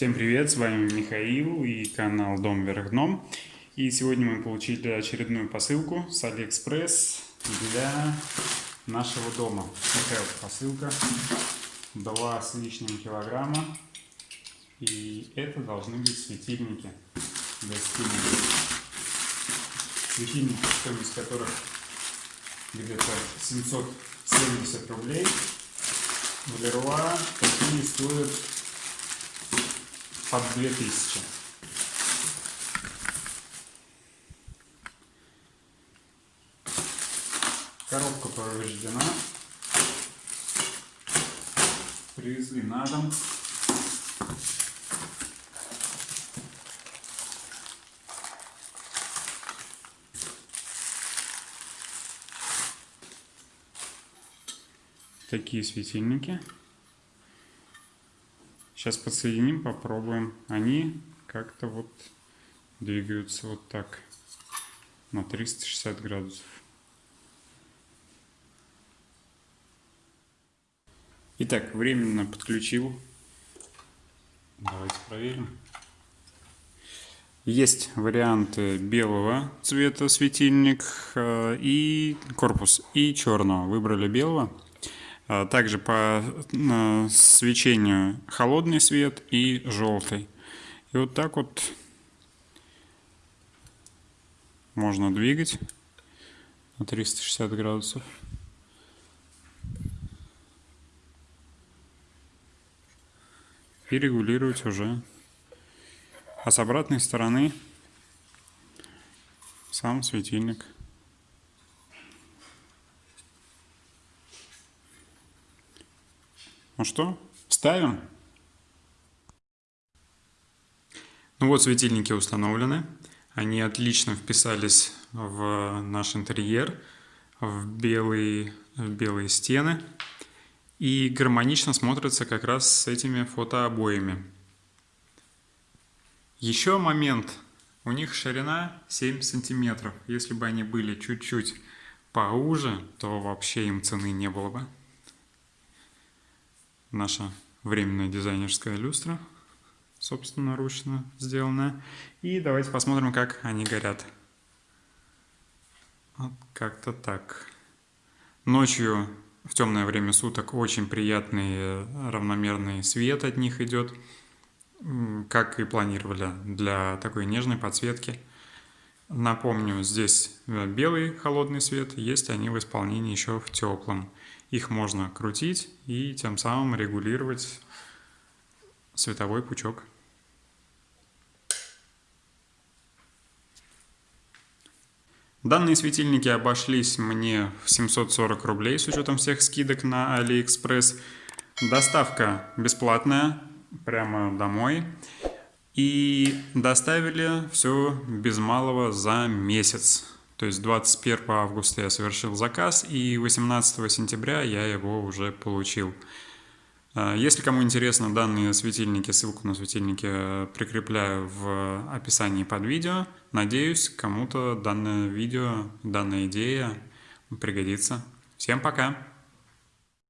Всем привет, с вами Михаил и канал Дом вверх дном. И сегодня мы получили очередную посылку с Алиэкспресс для нашего дома. Такая вот посылка, 2 с лишним килограмма. И это должны быть светильники для стены. Светильники, стоимость которых где-то 770 рублей. В Леруа такие стоят под 2000. Коробка повреждена. Привезли на дом. Такие светильники. Сейчас подсоединим, попробуем. Они как-то вот двигаются вот так на 360 градусов. Итак, временно подключил. Давайте проверим. Есть варианты белого цвета светильник э, и корпус, и черного. Выбрали белого. А, также по свечению холодный свет и желтый. И вот так вот можно двигать на 360 градусов. И регулировать уже. А с обратной стороны сам светильник. Ну что, ставим? Ну вот светильники установлены. Они отлично вписались в наш интерьер, в белые, в белые стены. И гармонично смотрятся как раз с этими фотообоями. Еще момент. У них ширина 7 сантиметров. Если бы они были чуть-чуть поуже, то вообще им цены не было бы наша временная дизайнерская люстра, собственноручно сделанная. И давайте посмотрим, как они горят. Вот как-то так. Ночью в темное время суток очень приятный равномерный свет от них идет, как и планировали для такой нежной подсветки. Напомню, здесь белый холодный свет, есть они в исполнении еще в теплом. Их можно крутить и тем самым регулировать световой пучок. Данные светильники обошлись мне в 740 рублей с учетом всех скидок на AliExpress. Доставка бесплатная, прямо домой. И доставили все без малого за месяц. То есть 21 августа я совершил заказ, и 18 сентября я его уже получил. А, если кому интересно данные светильники, ссылку на светильники э, прикрепляю в описании под видео. Надеюсь, кому-то данное видео, данная идея пригодится. Всем пока!